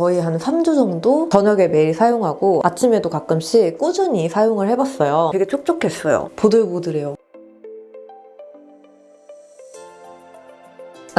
거의 한 3주 정도 저녁에 매일 사용하고 아침에도 가끔씩 꾸준히 사용을 해봤어요. 되게 촉촉했어요. 보들보들해요.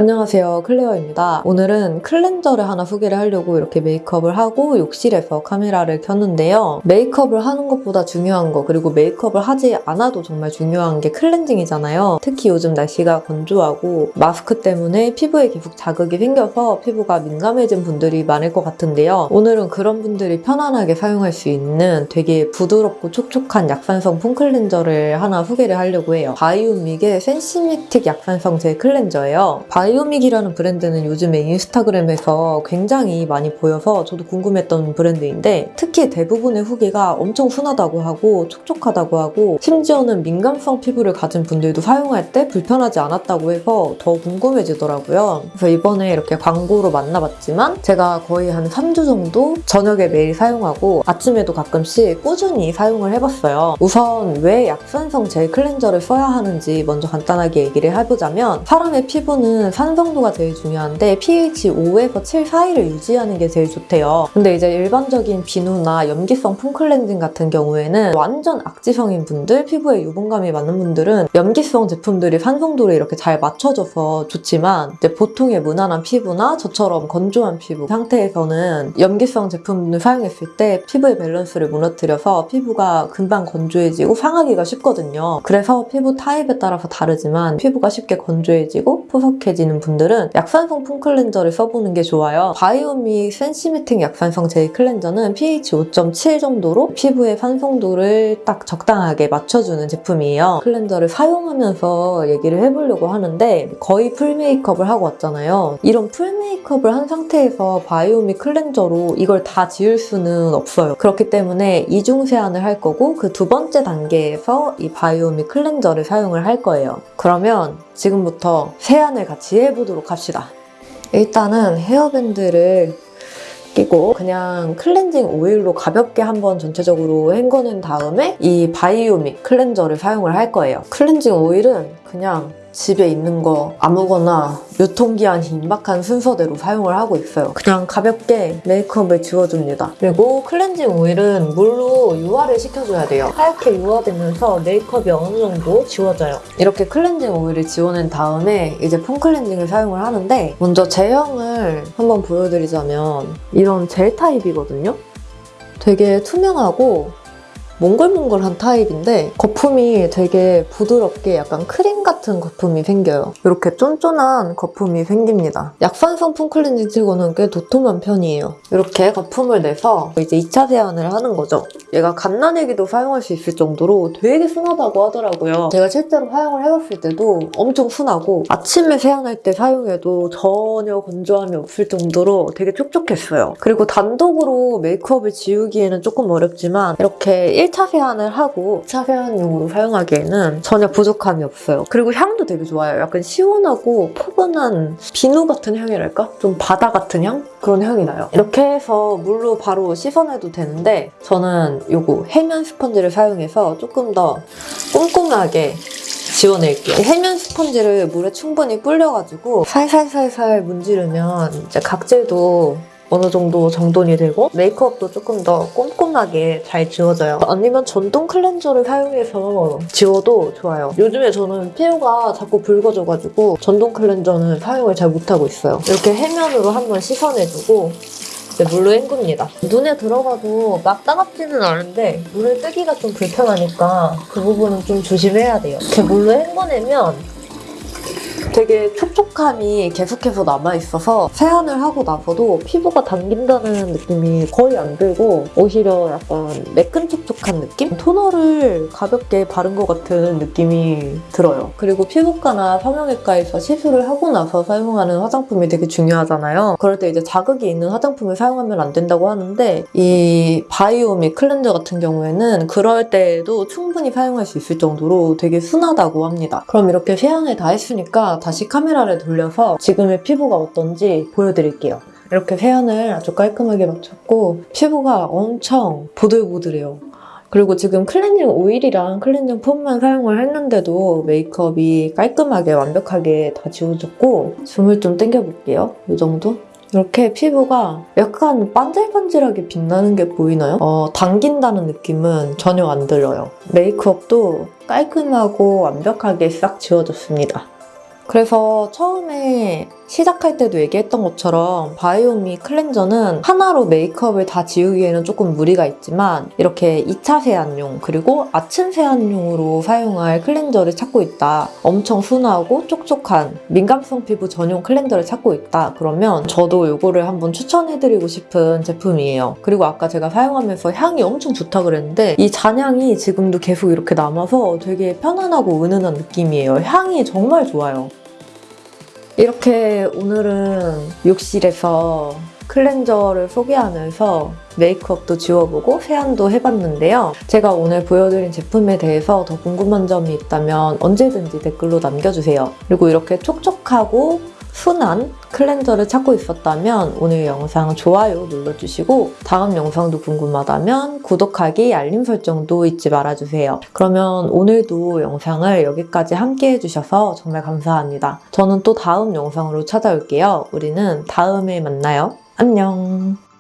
안녕하세요. 클레어입니다. 오늘은 클렌저를 하나 소개를 하려고 이렇게 메이크업을 하고 욕실에서 카메라를 켰는데요. 메이크업을 하는 것보다 중요한 거 그리고 메이크업을 하지 않아도 정말 중요한 게 클렌징이잖아요. 특히 요즘 날씨가 건조하고 마스크 때문에 피부에 계속 자극이 생겨서 피부가 민감해진 분들이 많을 것 같은데요. 오늘은 그런 분들이 편안하게 사용할 수 있는 되게 부드럽고 촉촉한 약산성 폼 클렌저를 하나 소개를 하려고 해요. 바이오믹의 센시미틱 약산성 젤 클렌저예요. 바이오믹이라는 브랜드는 요즘에 인스타그램에서 굉장히 많이 보여서 저도 궁금했던 브랜드인데 특히 대부분의 후기가 엄청 순하다고 하고 촉촉하다고 하고 심지어는 민감성 피부를 가진 분들도 사용할 때 불편하지 않았다고 해서 더 궁금해지더라고요. 그래서 이번에 이렇게 광고로 만나봤지만 제가 거의 한 3주 정도 저녁에 매일 사용하고 아침에도 가끔씩 꾸준히 사용을 해봤어요. 우선 왜 약산성 젤 클렌저를 써야 하는지 먼저 간단하게 얘기를 해보자면 사람의 피부는 산성도가 제일 중요한데 pH 5에서 7 사이를 유지하는 게 제일 좋대요. 근데 이제 일반적인 비누나 염기성 폼 클렌징 같은 경우에는 완전 악지성인 분들, 피부에 유분감이 많은 분들은 염기성 제품들이 산성도를 이렇게 잘 맞춰줘서 좋지만 이제 보통의 무난한 피부나 저처럼 건조한 피부 상태에서는 염기성 제품을 사용했을 때 피부의 밸런스를 무너뜨려서 피부가 금방 건조해지고 상하기가 쉽거든요. 그래서 피부 타입에 따라서 다르지만 피부가 쉽게 건조해지고 푸석해지는 분들은 약산성 폼 클렌저를 써보는 게 좋아요. 바이오믹 센시미틱 약산성 젤 클렌저는 pH 5.7 정도로 피부의 산성도를 딱 적당하게 맞춰주는 제품이에요. 클렌저를 사용하면서 얘기를 해보려고 하는데 거의 풀 메이크업을 하고 왔잖아요. 이런 풀 메이크업을 한 상태에서 바이오믹 클렌저로 이걸 다 지울 수는 없어요. 그렇기 때문에 이중 세안을 할 거고 그 두 번째 단계에서 이 바이오믹 클렌저를 사용을 할 거예요. 그러면 지금부터 세안을 같이 해보도록 합시다. 일단은 헤어밴드를 끼고 그냥 클렌징 오일로 가볍게 한번 전체적으로 헹궈낸 다음에 이 바이오믹 클렌저를 사용을 할 거예요. 클렌징 오일은 그냥 집에 있는 거 아무거나 유통기한이 임박한 순서대로 사용을 하고 있어요. 그냥 가볍게 메이크업을 지워줍니다. 그리고 클렌징 오일은 물로 유화를 시켜줘야 돼요. 하얗게 유화되면서 메이크업이 어느 정도 지워져요. 이렇게 클렌징 오일을 지워낸 다음에 이제 폼 클렌징을 사용을 하는데 먼저 제형을 한번 보여드리자면 이런 젤 타입이거든요. 되게 투명하고 몽글몽글한 타입인데 거품이 되게 부드럽게 약간 크림 같은 거품이 생겨요. 이렇게 쫀쫀한 거품이 생깁니다. 약산성 폼 클렌징 치고는 꽤 도톰한 편이에요. 이렇게 거품을 내서 이제 2차 세안을 하는 거죠. 얘가 갓난애기도 사용할 수 있을 정도로 되게 순하다고 하더라고요. 제가 실제로 사용을 해봤을 때도 엄청 순하고 아침에 세안할 때 사용해도 전혀 건조함이 없을 정도로 되게 촉촉했어요. 그리고 단독으로 메이크업을 지우기에는 조금 어렵지만 이렇게 1차 세안을 하고 2차 세안용으로 사용하기에는 전혀 부족함이 없어요. 그리고 향도 되게 좋아요. 약간 시원하고 포근한 비누 같은 향이랄까? 좀 바다 같은 향? 그런 향이 나요. 이렇게 해서 물로 바로 씻어내도 되는데 저는 요거 해면 스펀지를 사용해서 조금 더 꼼꼼하게 지워낼게요. 해면 스펀지를 물에 충분히 불려가지고 살살살살 문지르면 이제 각질도 어느 정도 정돈이 되고 메이크업도 조금 더 꼼꼼하게 잘 지워져요. 아니면 전동 클렌저를 사용해서 지워도 좋아요. 요즘에 저는 피부가 자꾸 붉어져가지고 전동 클렌저는 사용을 잘 못하고 있어요. 이렇게 해면으로 한번 씻어내주고 물로 헹굽니다. 눈에 들어가도 막 따갑지는 않은데 눈을 뜨기가 좀 불편하니까 그 부분은 좀 조심해야 돼요. 이렇게 물로 헹궈내면 되게 촉촉함이 계속해서 남아있어서 세안을 하고 나서도 피부가 당긴다는 느낌이 거의 안 들고 오히려 약간 매끈촉촉한 느낌? 토너를 가볍게 바른 것 같은 느낌이 들어요. 그리고 피부과나 성형외과에서 시술을 하고 나서 사용하는 화장품이 되게 중요하잖아요. 그럴 때 이제 자극이 있는 화장품을 사용하면 안 된다고 하는데 이 바이오믹 클렌저 같은 경우에는 그럴 때에도 충분히 사용할 수 있을 정도로 되게 순하다고 합니다. 그럼 이렇게 세안을 다 했으니까 다시 카메라를 돌려서 지금의 피부가 어떤지 보여드릴게요. 이렇게 세안을 아주 깔끔하게 마쳤고 피부가 엄청 보들보들해요. 그리고 지금 클렌징 오일이랑 클렌징 폼만 사용을 했는데도 메이크업이 깔끔하게 완벽하게 다 지워졌고 줌을 좀 당겨볼게요. 이 정도? 이렇게 피부가 약간 반질반질하게 빛나는 게 보이나요? 어, 당긴다는 느낌은 전혀 안 들어요. 메이크업도 깔끔하고 완벽하게 싹 지워졌습니다. 그래서 처음에 시작할 때도 얘기했던 것처럼 바이오믹 클렌저는 하나로 메이크업을 다 지우기에는 조금 무리가 있지만 이렇게 2차 세안용 그리고 아침 세안용으로 사용할 클렌저를 찾고 있다. 엄청 순하고 촉촉한 민감성 피부 전용 클렌저를 찾고 있다. 그러면 저도 이거를 한번 추천해드리고 싶은 제품이에요. 그리고 아까 제가 사용하면서 향이 엄청 좋다 그랬는데 이 잔향이 지금도 계속 이렇게 남아서 되게 편안하고 은은한 느낌이에요. 향이 정말 좋아요. 이렇게 오늘은 욕실에서 클렌저를 소개하면서 메이크업도 지워보고 세안도 해봤는데요. 제가 오늘 보여드린 제품에 대해서 더 궁금한 점이 있다면 언제든지 댓글로 남겨주세요. 그리고 이렇게 촉촉하고 순한 클렌저를 찾고 있었다면 오늘 영상 좋아요 눌러주시고 다음 영상도 궁금하다면 구독하기, 알림 설정도 잊지 말아주세요. 그러면 오늘도 영상을 여기까지 함께 해주셔서 정말 감사합니다. 저는 또 다음 영상으로 찾아올게요. 우리는 다음에 만나요. 안녕.